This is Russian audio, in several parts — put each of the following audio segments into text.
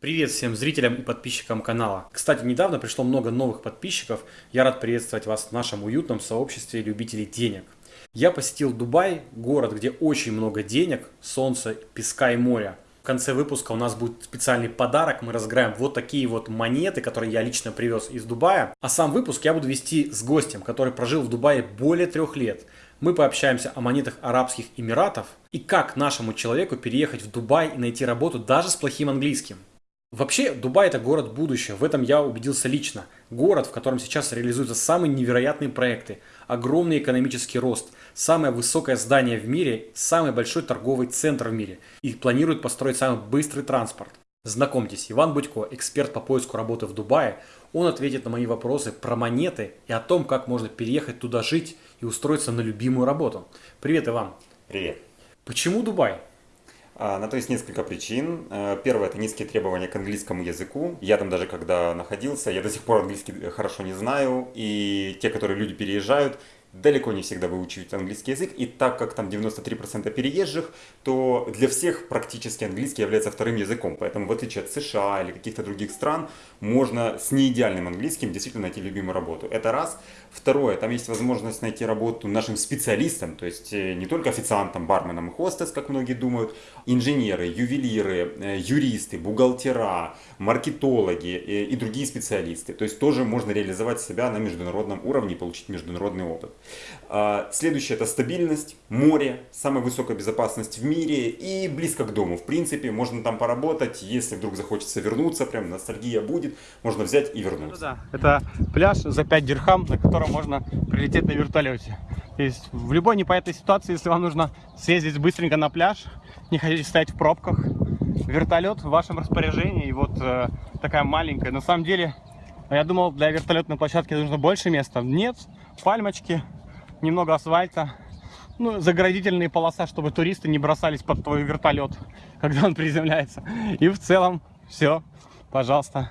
Привет всем зрителям и подписчикам канала. Кстати, недавно пришло много новых подписчиков. Я рад приветствовать вас в нашем уютном сообществе любителей денег. Я посетил Дубай, город, где очень много денег, солнца, песка и моря. В конце выпуска у нас будет специальный подарок. Мы разыграем вот такие вот монеты, которые я лично привез из Дубая. А сам выпуск я буду вести с гостем, который прожил в Дубае более трех лет. Мы пообщаемся о монетах Арабских Эмиратов и как нашему человеку переехать в Дубай и найти работу даже с плохим английским. Вообще, Дубай это город будущего, в этом я убедился лично. Город, в котором сейчас реализуются самые невероятные проекты, огромный экономический рост, самое высокое здание в мире, самый большой торговый центр в мире и планируют построить самый быстрый транспорт. Знакомьтесь, Иван Будько, эксперт по поиску работы в Дубае. Он ответит на мои вопросы про монеты и о том, как можно переехать туда жить и устроиться на любимую работу. Привет, Иван. Привет. Почему Дубай? На то есть несколько причин. Э, первое – это низкие требования к английскому языку. Я там даже когда находился, я до сих пор английский хорошо не знаю. И те, которые люди переезжают, далеко не всегда выучивают английский язык, и так как там 93% переезжих, то для всех практически английский является вторым языком, поэтому в отличие от США или каких-то других стран, можно с неидеальным английским действительно найти любимую работу. Это раз. Второе, там есть возможность найти работу нашим специалистам, то есть э, не только официантам, барменам и хостес, как многие думают, инженеры, ювелиры, э, юристы, бухгалтера, маркетологи э, и другие специалисты. То есть тоже можно реализовать себя на международном уровне и получить международный опыт. А, следующее это стабильность, море, самая высокая безопасность в мире и близко к дому. В принципе, можно там поработать, если вдруг захочется вернуться, прям ностальгия будет, можно взять и вернуться. Ну, да. Это пляж за 5 дирхам, на котором можно прилететь на вертолете. То есть в любой непонятной ситуации, если вам нужно съездить быстренько на пляж, не хотите стоять в пробках, вертолет в вашем распоряжении. И вот э, такая маленькая. На самом деле, я думал, для вертолетной площадки нужно больше места. Нет, пальмочки, немного асфальта, ну, заградительные полоса, чтобы туристы не бросались под твой вертолет, когда он приземляется. И в целом все, пожалуйста.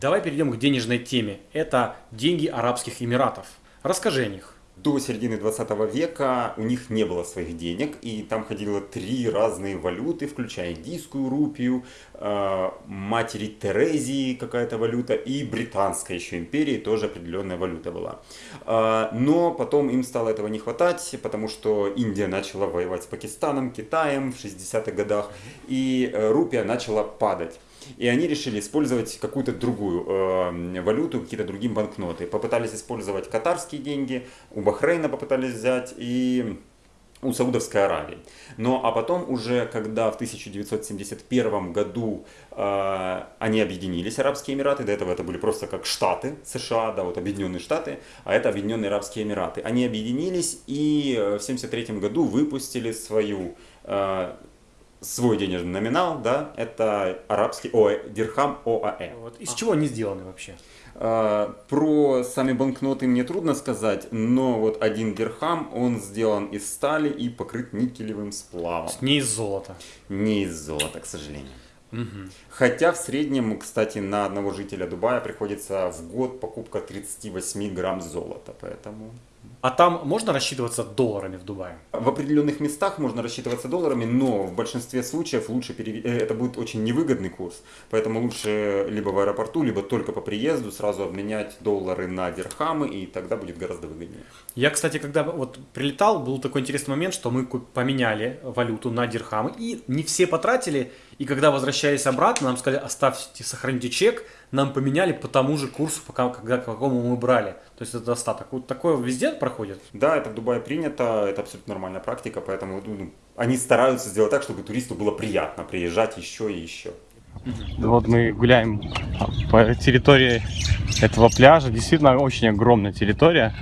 Давай перейдем к денежной теме. Это деньги Арабских Эмиратов. Расскажи о них до середины 20 века у них не было своих денег, и там ходило три разные валюты, включая индийскую рупию, э, матери Терезии какая-то валюта, и британская еще империи тоже определенная валюта была. Э, но потом им стало этого не хватать, потому что Индия начала воевать с Пакистаном, Китаем в 60-х годах, и э, рупия начала падать. И они решили использовать какую-то другую э, валюту, какие-то другие банкноты. Попытались использовать катарские деньги, у Бахрейна попытались взять и у Саудовской Аравии. Но а потом уже, когда в 1971 году э, они объединились, Арабские Эмираты, до этого это были просто как штаты США, да, вот Объединенные Штаты, а это Объединенные Арабские Эмираты. Они объединились и в 1973 году выпустили свою э, свой денежный номинал, да, это арабский о, дирхам ОАЭ. Вот. Из а. чего они сделаны вообще? А, про сами банкноты мне трудно сказать, но вот один дирхам, он сделан из стали и покрыт никелевым сплавом. Не из золота. Не из золота, к сожалению. Угу. Хотя в среднем, кстати, на одного жителя Дубая приходится в год покупка 38 грамм золота, поэтому... А там можно рассчитываться долларами в Дубае? В определенных местах можно рассчитываться долларами, но в большинстве случаев лучше перев... Э, это будет очень невыгодный курс. Поэтому лучше либо в аэропорту, либо только по приезду сразу обменять доллары на дирхамы, и тогда будет гораздо выгоднее. Я, кстати, когда вот прилетал, был такой интересный момент, что мы поменяли валюту на дирхамы, и не все потратили, и когда возвращались обратно, нам сказали, оставьте, сохраните чек, нам поменяли по тому же курсу, по, когда, по какому мы брали. То есть это достаток. Вот такое везде проходит? Да, это в Дубае принято, это абсолютно нормальная практика, поэтому ну, они стараются сделать так, чтобы туристу было приятно приезжать еще и еще. Вот мы гуляем по территории этого пляжа. Действительно очень огромная территория.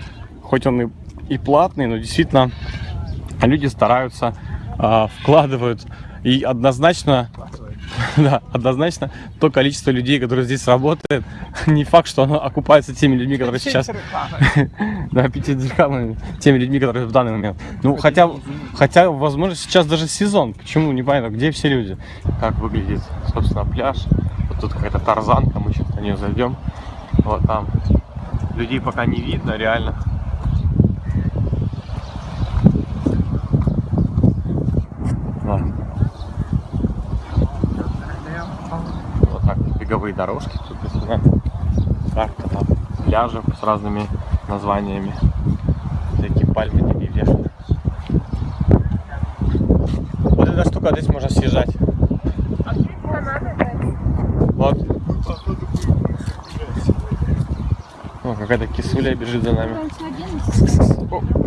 Хоть он и, и платный, но действительно люди стараются, э, вкладывают. И однозначно да, однозначно то количество людей, которые здесь работают, не факт, что оно окупается теми людьми, которые сейчас... Да, 5 дирхамами, теми людьми, которые в данный момент. Ну, хотя, хотя, возможно, сейчас даже сезон. Почему? Непонятно, где все люди. Как выглядит, собственно, пляж. Вот тут какая-то тарзанка, мы сейчас на нее зайдем. Вот там. Людей пока не видно, реально. Беговые дорожки. Тут написано карта там пляжев с разными названиями. Всякие пальмы, деревья. Вот эта штука, здесь можно съезжать. Вот. О, какая-то кисуля бежит за нами. О.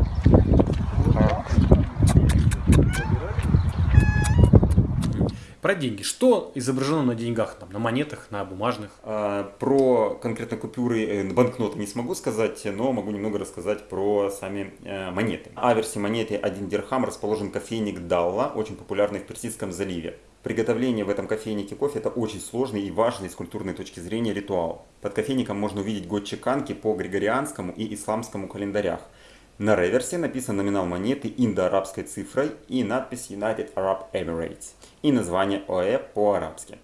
Про деньги. Что изображено на деньгах? Там, на монетах, на бумажных? А, Про конкретно купюры, э, банкноты не смогу сказать, но могу немного рассказать про сами э, монеты. Аверсе монеты 1 дирхам расположен кофейник Далла, очень популярный в Персидском заливе. Приготовление в этом кофейнике кофе это очень сложный и важный с культурной точки зрения ритуал. Под кофейником можно увидеть год чеканки по григорианскому и исламскому календарях. На реверсе написан номинал монеты индо-арабской цифрой и надпись United Arab Emirates и название ОЭ по-арабски.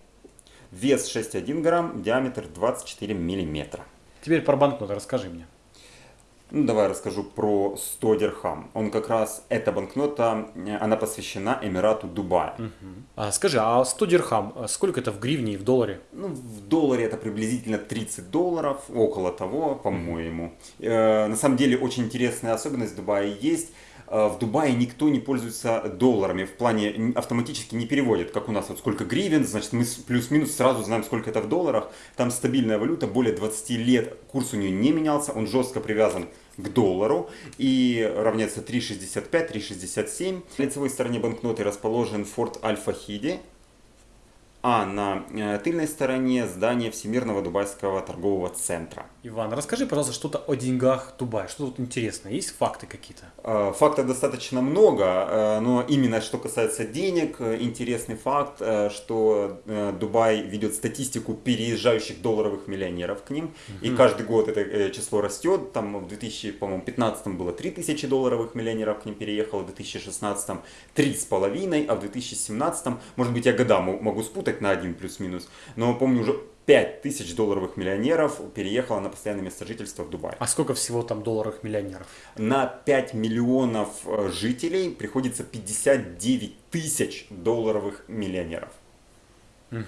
Вес 6,1 грамм, диаметр 24 миллиметра. Теперь про банкноты расскажи мне. Ну, давай расскажу про 100 дирхам. Он как раз, эта банкнота, э, она посвящена Эмирату Дубая. А, скажи, а 100 дирхам, а сколько это в гривне и в долларе? Ну, в долларе это приблизительно 30 долларов, около того, по-моему. Э, на самом деле, очень интересная особенность Дубая есть. Э, В Дубае никто не пользуется долларами, в плане автоматически не переводит, как у нас вот сколько гривен, значит мы плюс-минус сразу знаем, сколько это в долларах. Там стабильная валюта, более 20 лет курс у нее не менялся, он жестко привязан к доллару и равняется 3,65, 3,67. На лицевой стороне банкноты расположен форт Аль-Фахиди, а на э, тыльной стороне здание Всемирного Дубайского торгового центра. Иван, расскажи, пожалуйста, что-то о деньгах Дубая. Что тут интересно? Есть факты какие-то? Э, Фактов достаточно много, э, но именно что касается денег, интересный факт, что Дубай ведет статистику переезжающих долларовых миллионеров к ним, и каждый год это число растет, там в 2015 было 3000 долларовых миллионеров к ним переехало, в 2016 3,5, а в 2017, может быть я года мо- могу спутать на один плюс-минус, но помню уже 5000 долларовых миллионеров переехало на постоянное место жительства в Дубай. А сколько всего там долларов миллионеров? На 5 миллионов э, жителей приходится 59 тысяч долларовых миллионеров. Ну,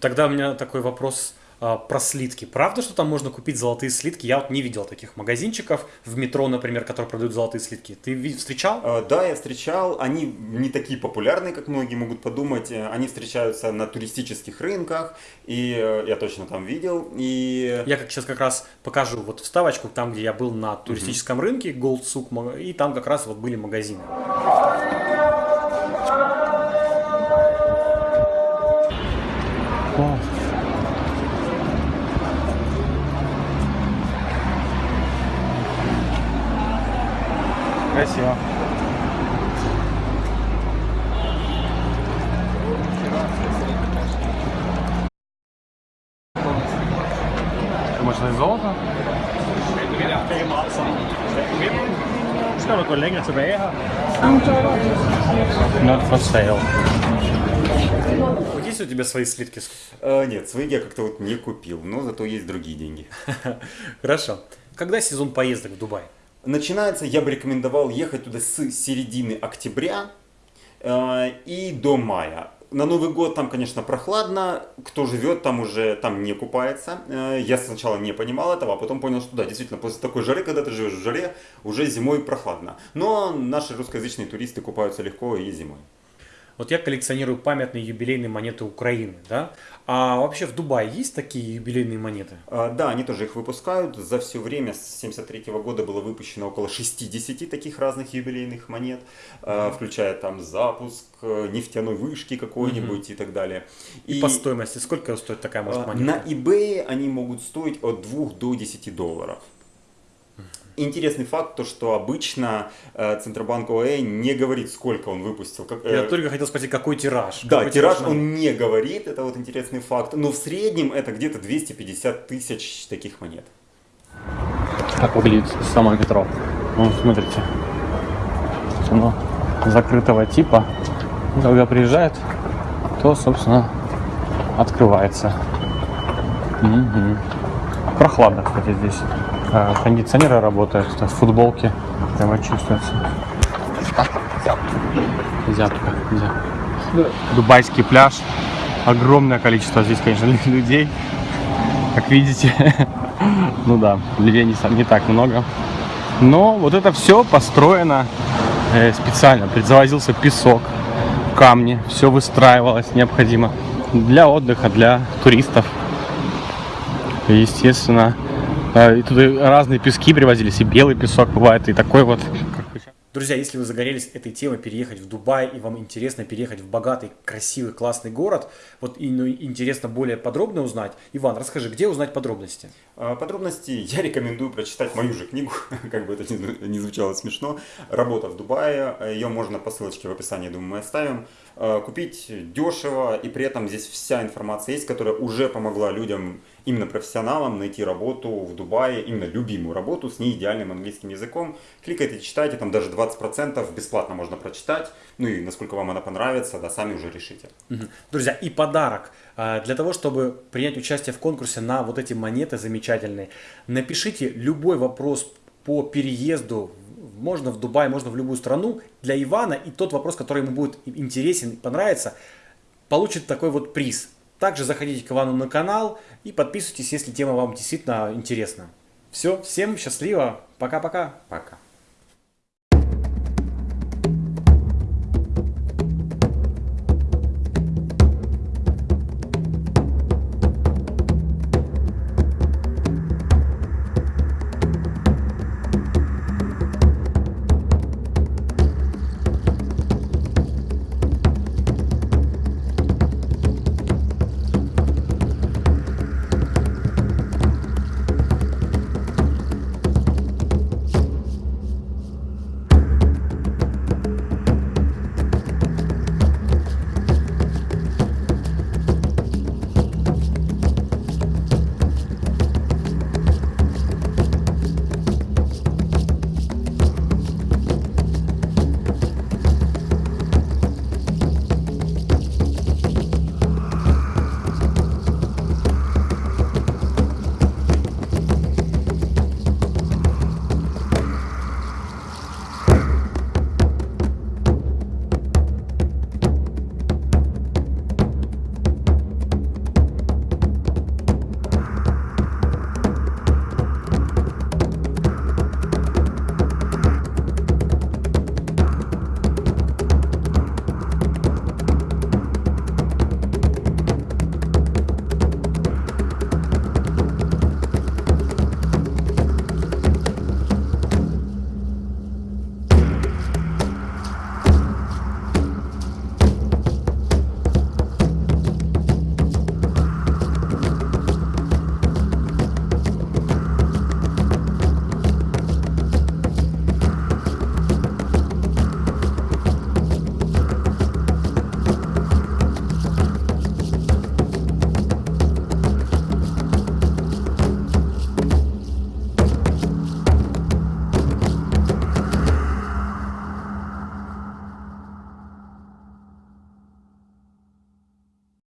Тогда у меня такой вопрос про слитки. Правда, что там можно купить золотые слитки? Я вот не видел таких магазинчиков в метро, например, которые продают золотые слитки. Ты встречал? Э, Да, я встречал, они не такие популярные, как многие могут подумать. Они встречаются на туристических рынках, и э, я точно там видел. И Я как сейчас как раз покажу вот вставочку, там, где я был на туристическом рынке, Gold Souk, и там как раз вот были магазины. Красиво. Думаешь, это золото? Skal du gå længere tilbage her? Not for sale. Вот есть у тебя свои слитки? э, нет, свои я как-то вот не купил, но зато есть другие деньги. Хорошо. Когда сезон поездок в Дубай? Начинается, я бы рекомендовал ехать туда с середины октября э, и до мая. На Новый год там, конечно, прохладно. Кто живет там уже, там не купается. Э, я сначала не понимал этого, а потом понял, что да, действительно, после такой жары, когда ты живешь в жаре, уже зимой прохладно. Но наши русскоязычные туристы купаются легко и зимой. Вот я коллекционирую памятные юбилейные монеты Украины, да? А вообще в Дубае есть такие юбилейные монеты? А, Да, они тоже их выпускают. За все время с 73 года было выпущено около 60 таких разных юбилейных монет, а, включая там запуск э, нефтяной вышки какой-нибудь и так далее. И, по стоимости сколько стоит такая, может, а, монета? на eBay они могут стоить от 2 до 10 долларов. Интересный факт, то что обычно э, Центробанк ОАЭ не говорит, сколько он выпустил. Как, э, Я только хотел спросить, какой тираж? да, Какой тираж монет? он не говорит, это вот интересный факт. Но в среднем это где-то 250 тысяч таких монет. Как выглядит само метро. Ну, смотрите. Оно закрытого типа. Когда приезжает, то, собственно, открывается. Мгм. Прохладно, кстати, здесь. А, Кондиционеры работают, в футболке прямо чувствуется. Зябко, зябко. Дубайский пляж. огромное количество здесь, конечно, людей. Как видите, ну да, людей не, так много. Но вот это все построено э, специально. Завозился песок, камни, все выстраивалось необходимо для отдыха, для туристов. Естественно, и тут разные пески привозились, и белый песок бывает, и такой вот, Друзья, если вы загорелись этой темой переехать в Дубай и вам интересно переехать в богатый, красивый, классный город, вот и ну, интересно более подробно узнать, Иван, расскажи, где узнать подробности? А, подробности я рекомендую прочитать мою же книгу, как бы это ни звучало смешно, «Работа в Дубае», ее можно по ссылочке в описании, думаю, мы оставим, а, купить дешево и при этом здесь вся информация есть, которая уже помогла людям именно профессионалам найти работу в Дубае, именно любимую работу с неидеальным английским языком. Кликайте, читайте, там даже 20% бесплатно можно прочитать. Ну и насколько вам она понравится, да, сами уже решите. Друзья, и подарок. А, для того, чтобы принять участие в конкурсе на вот эти монеты замечательные, напишите любой вопрос по переезду можно в Дубай, можно в любую страну, для Ивана, и тот вопрос, который ему будет интересен, понравится, получит такой вот приз. Также заходите к Ивану на канал и подписывайтесь, если тема вам действительно интересна. Все, всем счастливо, пока-пока. Пока. -пока. Пока.